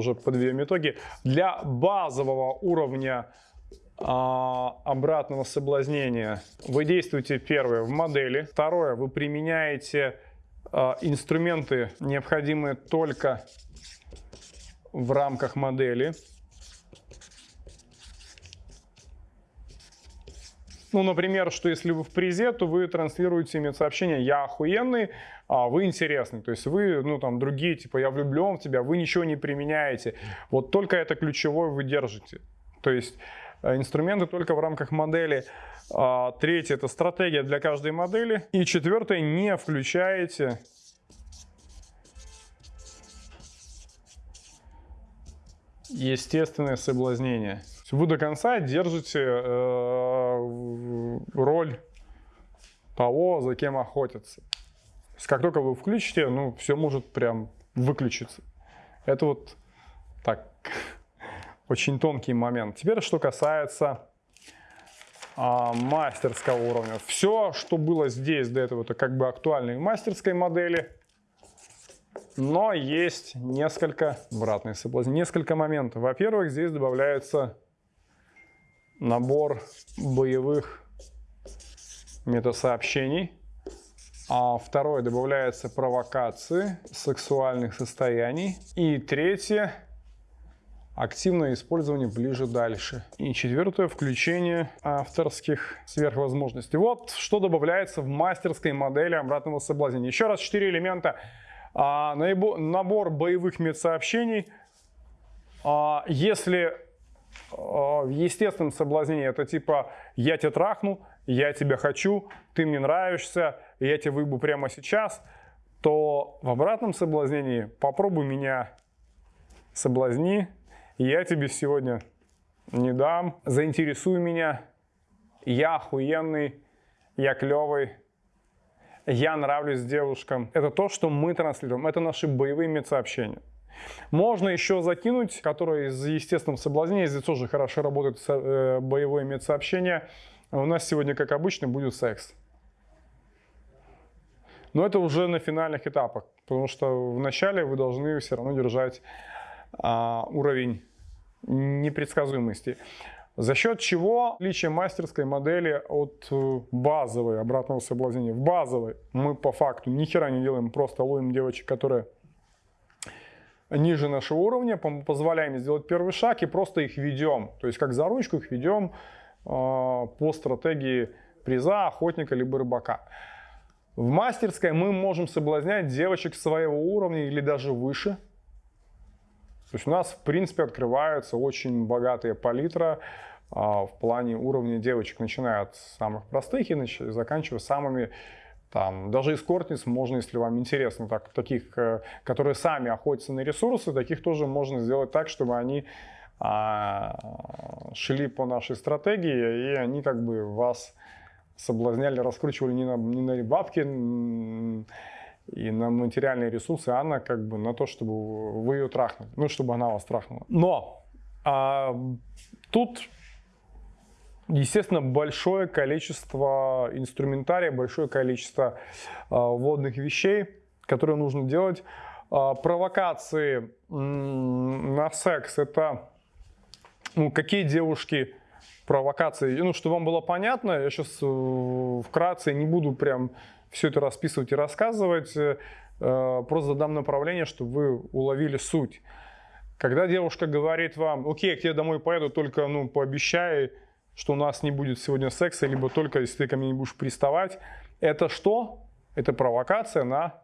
уже подведем итоги. Для базового уровня а, обратного соблазнения вы действуете первое в модели, второе вы применяете а, инструменты, необходимые только в рамках модели. Ну, например, что если вы в призе, то вы транслируете мне сообщение «я охуенный», а вы интересный. То есть вы, ну, там, другие, типа «я влюблен в тебя», вы ничего не применяете. Вот только это ключевое вы держите. То есть э, инструменты только в рамках модели. А, третье – это стратегия для каждой модели. И четвертое – не включаете естественное соблазнение. Вы до конца держите э, роль того, за кем охотятся. Как только вы включите, ну, все может прям выключиться. Это вот так, очень тонкий момент. Теперь, что касается а, мастерского уровня. Все, что было здесь до этого, это как бы актуальные мастерской модели. Но есть несколько, обратный соблазн, несколько моментов. Во-первых, здесь добавляется набор боевых метасообщений. А второе, добавляется провокации сексуальных состояний. И третье, активное использование ближе-дальше. И четвертое, включение авторских сверхвозможностей. Вот что добавляется в мастерской модели обратного соблазнения. Еще раз, четыре элемента. А, набор боевых медсообщений. А, если в естественном соблазнении это типа «я тебя трахну», «я тебя хочу», «ты мне нравишься», «я тебя выебу прямо сейчас», то в обратном соблазнении «попробуй меня, соблазни», «я тебе сегодня не дам», «заинтересуй меня», «я охуенный», «я клевый», «я нравлюсь девушкам». Это то, что мы транслируем, это наши боевые медсообщения. Можно еще закинуть, которые из естественного соблазнения, здесь тоже хорошо работает э, боевое медсообщение. У нас сегодня, как обычно, будет секс. Но это уже на финальных этапах, потому что в начале вы должны все равно держать а, уровень непредсказуемости. За счет чего отличие мастерской модели от э, базовой обратного соблазнения? В базовой мы по факту ни хера не делаем, просто ловим девочек, которые ниже нашего уровня, позволяем сделать первый шаг и просто их ведем. То есть как за ручку их ведем а, по стратегии приза, охотника либо рыбака. В мастерской мы можем соблазнять девочек своего уровня или даже выше. То есть у нас в принципе открывается очень богатая палитра а, в плане уровня девочек, начиная от самых простых и заканчивая самыми там, даже эскортниц можно, если вам интересно, так, таких, э, которые сами охотятся на ресурсы, таких тоже можно сделать так, чтобы они а, шли по нашей стратегии, и они как бы вас соблазняли, раскручивали не на, не на бабки и на материальные ресурсы, а на, как бы, на то, чтобы вы ее трахнули, ну, чтобы она вас трахнула. Но а, тут Естественно, большое количество инструментария, большое количество э, вводных вещей, которые нужно делать. Э, провокации на секс – это ну, какие девушки провокации. Ну, чтобы вам было понятно, я сейчас э, вкратце не буду прям все это расписывать и рассказывать, э, просто задам направление, чтобы вы уловили суть. Когда девушка говорит вам, окей, я к тебе домой поеду, только ну, пообещай, что у нас не будет сегодня секса, либо только если ты ко мне не будешь приставать. Это что? Это провокация на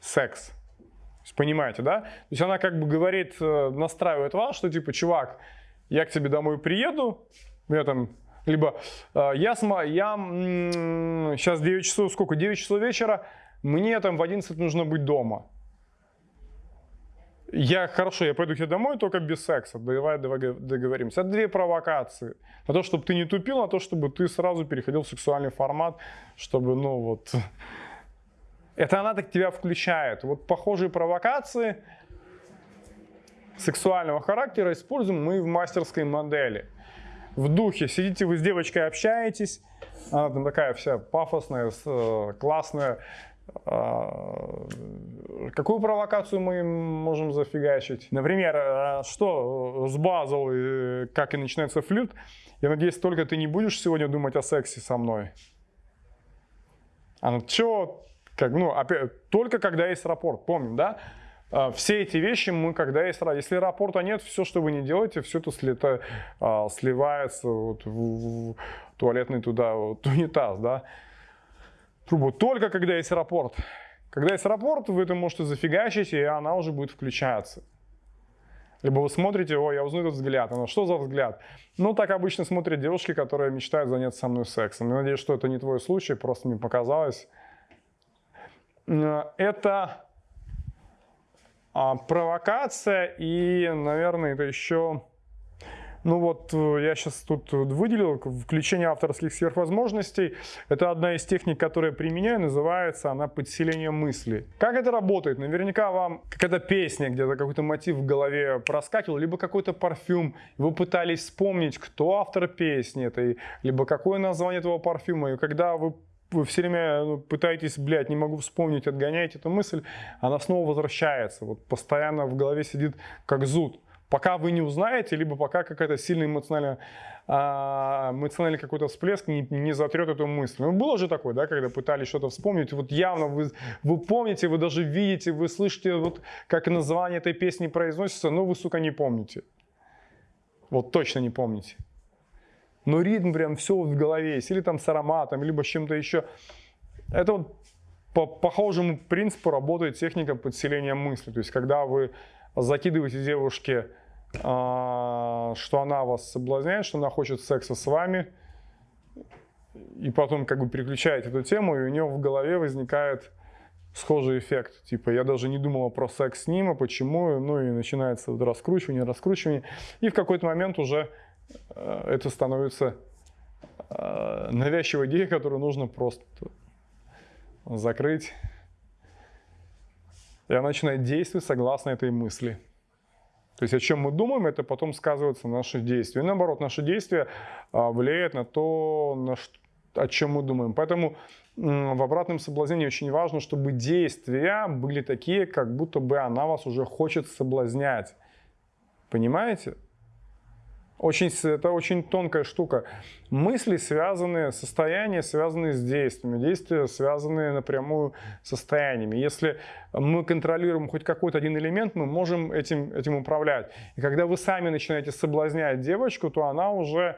секс. Понимаете, да? То есть она как бы говорит, э, настраивает вас, что типа, чувак, я к тебе домой приеду, я там, либо э, я, я сейчас 9 часов, сколько, 9 часов вечера, мне там в 11 нужно быть дома. Я, хорошо, я пойду к тебе домой, только без секса. Давай, договоримся. Это две провокации. На то, чтобы ты не тупил, на то, чтобы ты сразу переходил в сексуальный формат, чтобы, ну вот... Это она так тебя включает. Вот похожие провокации сексуального характера используем мы в мастерской модели. В духе сидите вы с девочкой, общаетесь, она там такая вся пафосная, э, классная, какую провокацию мы можем зафигачить? Например, а, что с базовой, как и начинается флирт, я надеюсь, только ты не будешь сегодня думать о сексе со мной. А ну что, как, ну, опять, только когда есть рапорт, помним, да? А, все эти вещи мы, когда есть, если рапорта нет, все, что вы не делаете, все это слета, а, сливается вот, в, в туалетный туда, вот, унитаз, да? Трубу. Только когда есть рапорт. Когда есть рапорт, вы это можете зафигачить, и она уже будет включаться. Либо вы смотрите, о, я узнаю этот взгляд. Она, что за взгляд? Ну, так обычно смотрят девушки, которые мечтают заняться со мной сексом. Я надеюсь, что это не твой случай, просто мне показалось. Э, это а, провокация и, наверное, это еще... Ну вот э, я сейчас тут выделил включение авторских сверхвозможностей. Это одна из техник, которую я применяю, называется она подселение мысли. Как это работает? Наверняка вам какая-то песня, где-то какой-то мотив в голове проскакивал, либо какой-то парфюм. Вы пытались вспомнить, кто автор песни этой, либо какое название этого парфюма. И когда вы вы все время ну, пытаетесь, блядь, не могу вспомнить, отгоняете эту мысль, она снова возвращается. Вот постоянно в голове сидит как зуд. Пока вы не узнаете, либо пока какая-то сильная эмоциональная, а, эмоциональный какой-то всплеск не, не затрет эту мысль. Ну, было же такое, да, когда пытались что-то вспомнить, вот явно вы, вы помните, вы даже видите, вы слышите, вот как название этой песни произносится, но вы, сука, не помните. Вот точно не помните но ритм прям все в голове есть, или там с ароматом, либо с чем-то еще. Это вот по похожему принципу работает техника подселения мысли. То есть, когда вы закидываете девушке, что она вас соблазняет, что она хочет секса с вами, и потом как бы переключаете эту тему, и у нее в голове возникает схожий эффект. Типа, я даже не думала про секс с ним, а почему, ну и начинается раскручивание, раскручивание, и в какой-то момент уже Э, это становится э, навязчивой идеей, которую нужно просто закрыть. И она начинает действовать согласно этой мысли. То есть о чем мы думаем, это потом сказывается на наши действия. И наоборот, наши действия а, влияют на то, на что, о чем мы думаем. Поэтому в обратном соблазнении очень важно, чтобы действия были такие, как будто бы она вас уже хочет соблазнять. Понимаете? Очень, это очень тонкая штука. Мысли связаны, состояния связаны с действиями, действия связаны напрямую с состояниями. Если мы контролируем хоть какой-то один элемент, мы можем этим, этим управлять. И когда вы сами начинаете соблазнять девочку, то она уже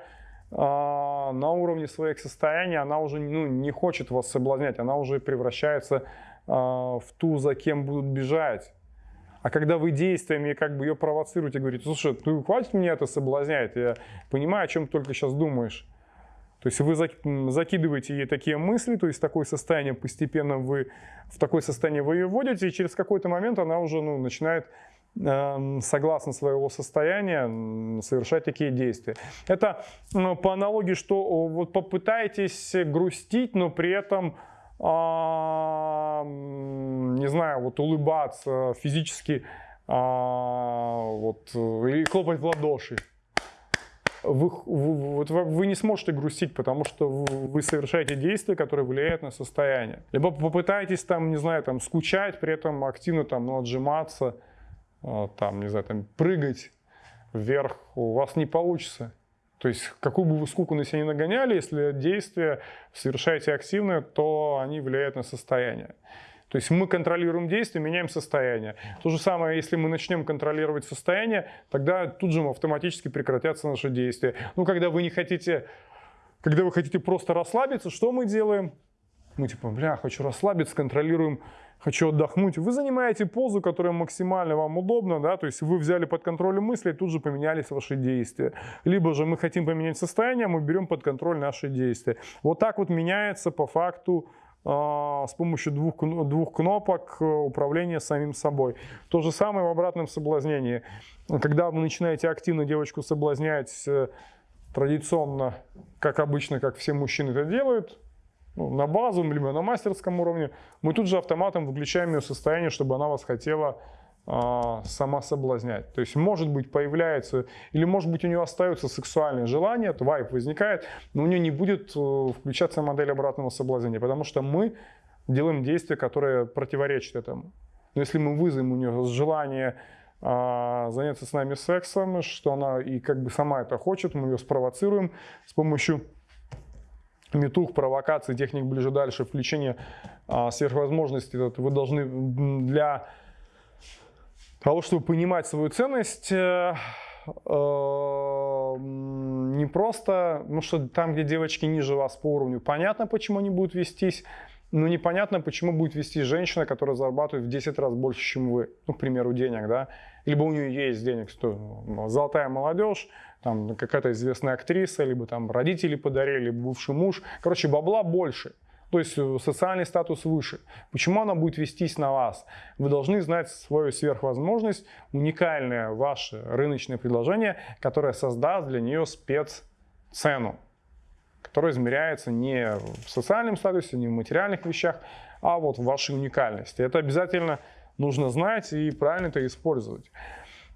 э, на уровне своих состояний, она уже ну, не хочет вас соблазнять, она уже превращается э, в ту, за кем будут бежать. А когда вы действиями как бы ее провоцируете, говорите, слушай, ты хватит меня это соблазнять, я понимаю, о чем ты только сейчас думаешь. То есть вы закидываете ей такие мысли, то есть такое состояние постепенно вы в такое состояние вы ее вводите, и через какой-то момент она уже ну, начинает э, согласно своего состояния совершать такие действия. Это ну, по аналогии, что вот попытаетесь грустить, но при этом не знаю, вот улыбаться физически, а, вот, или хлопать в ладоши. Вы, вы, вы не сможете грустить, потому что вы совершаете действия, которые влияют на состояние. Либо попытаетесь там, не знаю, там скучать, при этом активно там ну, отжиматься, а, там, не знаю, там прыгать вверх, у вас не получится. То есть, какую бы вы скуку на себя не нагоняли, если действия совершаете активно, то они влияют на состояние. То есть мы контролируем действия, меняем состояние. То же самое, если мы начнем контролировать состояние, тогда тут же автоматически прекратятся наши действия. Ну, когда вы не хотите, когда вы хотите просто расслабиться, что мы делаем? Мы типа, бля, хочу расслабиться, контролируем хочу отдохнуть. Вы занимаете позу, которая максимально вам удобна, да, то есть вы взяли под контроль мысли, и тут же поменялись ваши действия. Либо же мы хотим поменять состояние, мы берем под контроль наши действия. Вот так вот меняется по факту э, с помощью двух, двух кнопок э, управления самим собой. То же самое в обратном соблазнении. Когда вы начинаете активно девочку соблазнять, э, традиционно, как обычно, как все мужчины это делают, ну, на базовом, либо на мастерском уровне, мы тут же автоматом выключаем ее состояние, чтобы она вас хотела а, сама соблазнять. То есть, может быть, появляется, или может быть, у нее остается сексуальное желание, то вайп возникает, но у нее не будет э, включаться модель обратного соблазнения, потому что мы делаем действия, которые противоречат этому. Но если мы вызовем у нее желание а, заняться с нами сексом, что она и как бы сама это хочет, мы ее спровоцируем с помощью метух, провокаций, техник ближе-дальше, включения а, сверхвозможностей. Вы должны для того, чтобы понимать свою ценность, э, э, не просто, ну что там, где девочки ниже вас по уровню, понятно, почему они будут вестись, но непонятно, почему будет вести женщина, которая зарабатывает в 10 раз больше, чем вы, ну, к примеру, денег, да, либо у нее есть денег, что ну, золотая молодежь, там какая-то известная актриса, либо там родители подарили, либо бывший муж, короче, бабла больше. То есть э, социальный статус выше. Почему она будет вестись на вас? Вы должны знать свою сверхвозможность, уникальное ваше рыночное предложение, которое создаст для нее спеццену, которая измеряется не в социальном статусе, не в материальных вещах, а вот в вашей уникальности. Это обязательно нужно знать и правильно это использовать.